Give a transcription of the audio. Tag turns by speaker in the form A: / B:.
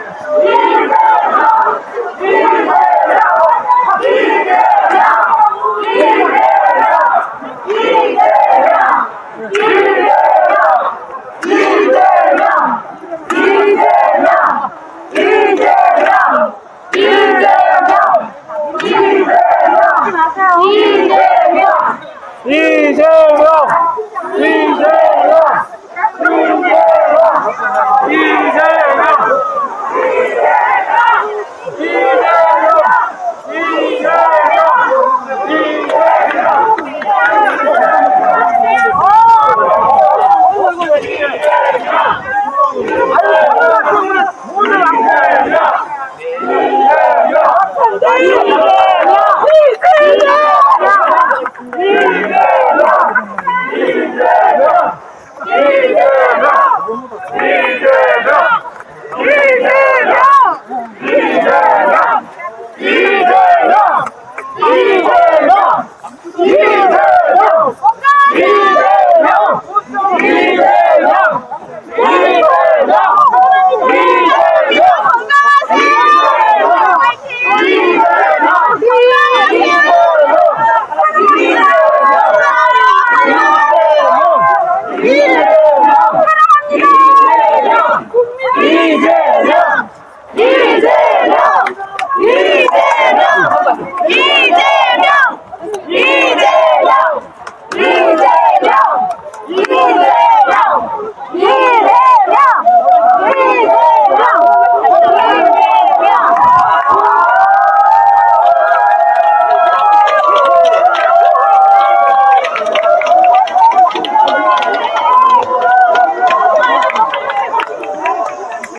A: Viva! Viva! Viva! Ribeirão! Ribeirão! Ribeirão! Ribeirão! Yeah!